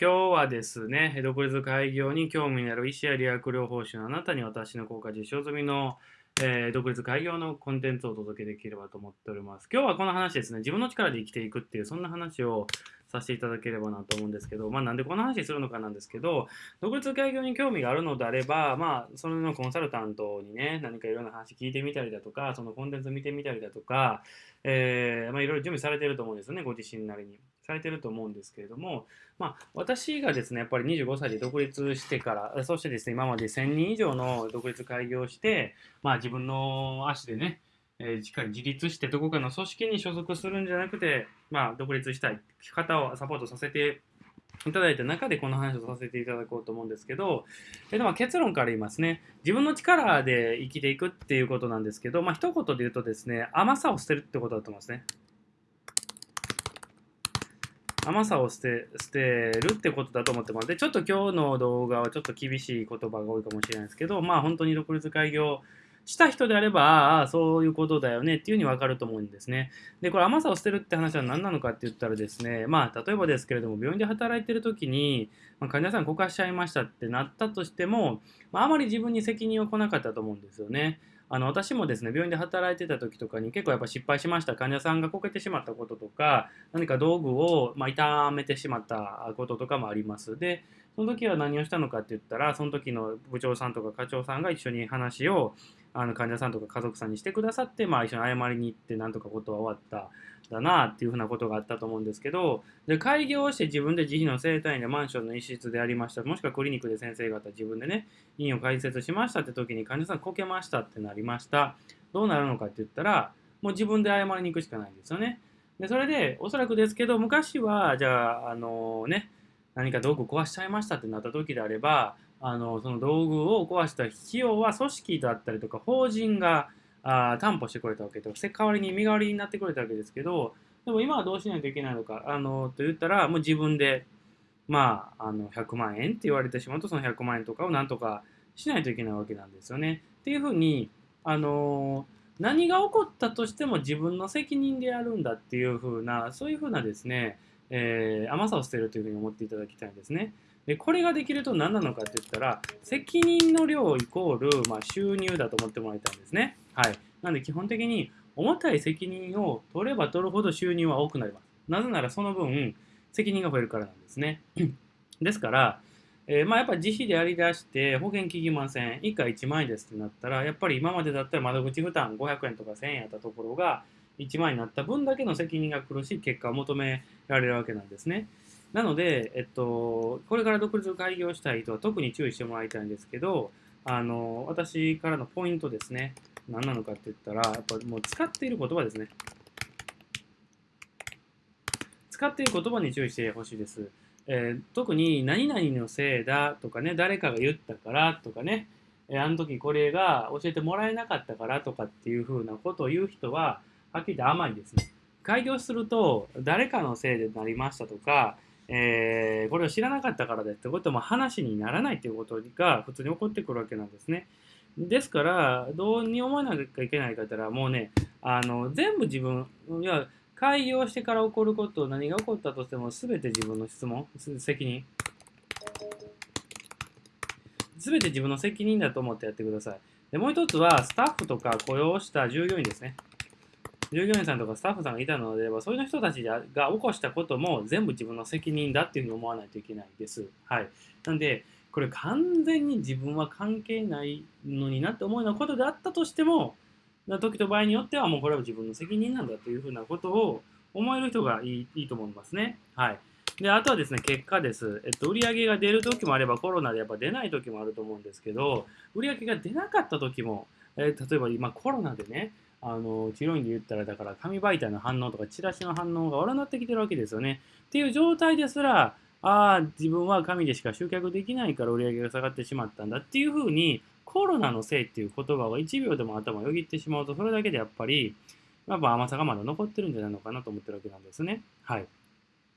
今日はですね、独立開業に興味のある医師や理学療法士のあなたに私の効果実証済みの、えー、独立開業のコンテンツをお届けできればと思っております。今日はこの話ですね、自分の力で生きていくっていう、そんな話をさせていただければなと思うんですけど、まあなんでこの話するのかなんですけど、独立開業に興味があるのであれば、まあそれのコンサルタントにね、何かいろんな話聞いてみたりだとか、そのコンテンツ見てみたりだとか、えー、まあいろいろ準備されてると思うんですよね、ご自身なりに。されてると思うんですけれども、まあ、私がですね、やっぱり25歳で独立してから、そしてですね、今まで1000人以上の独立開業して、まあ、自分の足でね、えー、しっかり自立してどこかの組織に所属するんじゃなくて、まあ、独立したい方をサポートさせていただいた中でこの話をさせていただこうと思うんですけど、えでも結論から言いますね。自分の力で生きていくっていうことなんですけど、まあ一言で言うとですね、甘さを捨てるってことだと思いますね。甘さを捨て捨てるってことだと思ってます。で、ちょっと今日の動画はちょっと厳しい言葉が多いかもしれないですけど、まあ本当に独立開業した人であれば、ああ、そういうことだよねっていうふうにわかると思うんですね。で、これ甘さを捨てるって話は何なのかって言ったらですね、まあ例えばですけれども、病院で働いてる時に、まあ、患者さんこかしちゃいましたってなったとしても、まあ、あまり自分に責任は来なかったと思うんですよね。あの私もですね病院で働いてた時とかに結構やっぱ失敗しました。患者さんがこけてしまったこととか何か道具を、まあ、痛めてしまったこととかもあります。でその時は何をしたのかって言ったらその時の部長さんとか課長さんが一緒に話をあの患者さんとか家族さんにしてくださって、まあ、一緒に謝りに行ってなんとかことは終わっただなっていうふうなことがあったと思うんですけどで開業して自分で自費の生体院でマンションの一室でありました。もしくはクリニックで先生方自分でね院を開設しましたって時に患者さんこけましたってなりました。どうなるのかって言ったらもう自分で謝りに行くしかないんですよね。でそれでおそらくですけど昔はじゃああのね何か道具壊しちゃいましたってなった時であればあのその道具を壊した費用は組織だったりとか法人があ担保してくれたわけで代わりに身代わりになってくれたわけですけどでも今はどうしないといけないのかあのと言ったらもう自分でまああの100万円って言われてしまうとその100万円とかをなんとかしないといけないわけなんですよね。っていうふうにあの何が起こったとしても自分の責任でやるんだっていうふうなそういうふうなですね、えー、甘さを捨てるというふうに思っていただきたいんですね。でこれができると何なのかって言ったら責任の量イコール、まあ、収入だと思ってもらいたいんですね。はい。なんで基本的に重たい責任を取れば取るほど収入は多くなります。なぜならその分責任が増えるからなんですね。ですから、えー、まあやっぱ自費でやりだして保険効きません。以下1万円ですってなったら、やっぱり今までだったら窓口負担500円とか1000円やったところが1万になった分だけの責任が来るし、結果を求められるわけなんですね。なので、えっと、これから独立開業したい人は特に注意してもらいたいんですけど、あの、私からのポイントですね。何なのかって言ったら、やっぱもう使っている言葉ですね。使っている言葉に注意してほしいです。えー、特に何々のせいだとかね、誰かが言ったからとかね、えー、あの時これが教えてもらえなかったからとかっていうふうなことを言う人は、はっきり言って甘いですね。開業すると、誰かのせいでなりましたとか、えー、これを知らなかったからですってことも話にならないということが普通に起こってくるわけなんですね。ですから、どうに思わなきゃいけないかったら、もうね、あの全部自分、いや開業してから起こること、何が起こったとしても、すべて自分の質問、責任。すべて自分の責任だと思ってやってください。でもう一つは、スタッフとか雇用した従業員ですね。従業員さんとかスタッフさんがいたのであれば、そういう人たちが起こしたことも全部自分の責任だっていうふうに思わないといけないです。はい。なんで、これ完全に自分は関係ないのになって思うようなことであったとしても、時と場合によってはもうこれは自分の責任なんだというふうなことを思える人がいいいいと思いますね。はい。で、あとはですね、結果です。えっと、売上が出る時もあれば、コロナでやっぱ出ない時もあると思うんですけど、売上が出なかった時も、えー、例えば今コロナでね、あの治療院で言ったらだから紙媒体の反応とかチラシの反応が悪くなってきてるわけですよね。っていう状態ですらああ自分は紙でしか集客できないから売り上げが下がってしまったんだっていうふうにコロナのせいっていう言葉を1秒でも頭をよぎってしまうとそれだけでやっぱりやっぱ甘さがまだ残ってるんじゃないのかなと思ってるわけなんですね。はい。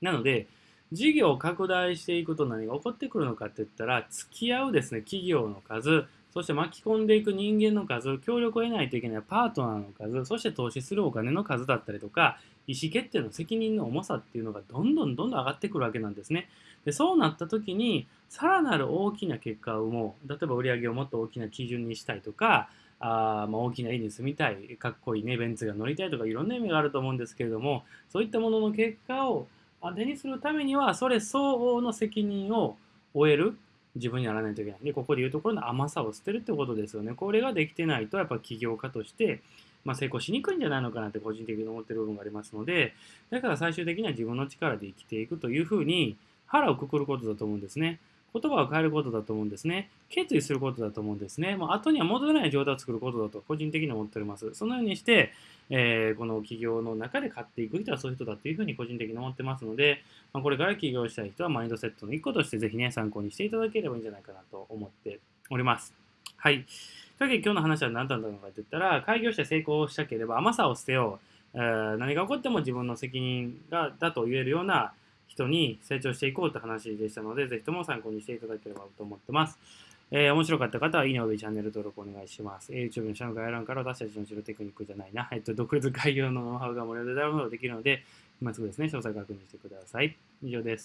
なので事業を拡大していくと何が起こってくるのかって言ったら付き合うですね企業の数そして巻き込んでいく人間の数、協力を得ないといけないパートナーの数、そして投資するお金の数だったりとか、意思決定の責任の重さっていうのがどんどんどんどん上がってくるわけなんですね。でそうなった時にさらなる大きな結果を生もう例えば売り上げをもっと大きな基準にしたいとかあまあ、大きな家に住みたいかっこいいねベンツが乗りたいとかいろんな意味があると思うんですけれどもそういったものの結果を手にするためにはそれ相応の責任を負える自分にならないといけない。で、ここで言うところの甘さを捨てるってことですよね。これができてないと、やっぱ起業家として、まあ、成功しにくいんじゃないのかなって個人的に思ってる部分がありますので、だから最終的には自分の力で生きていくというふうに腹をくくることだと思うんですね。言葉を変えることだと思うんですね。決意することだと思うんですね。もう後には戻れない状態を作ることだと個人的に思っております。そのようにして、えー、この企業の中で買っていく人はそういう人だというふうに個人的に思ってますので、まあ、これから起業したい人はマインドセットの一個としてぜひね、参考にしていただければいいんじゃないかなと思っております。はい。というわけで今日の話は何だったのかと言ったら、開業して成功したければ甘さを捨てよう。えー、何が起こっても自分の責任がだと言えるような人に成長していこうって話でしたので、ぜひとも参考にしていただければと思ってます。えー、面白かった方は、いいねおびチャンネル登録お願いします。えー、YouTube の下の概要欄から私たちの知るテクニックじゃないな、えっと、独立開業のノウハウが無料でダウンロードできるので、今すぐですね、詳細確認してください。以上です。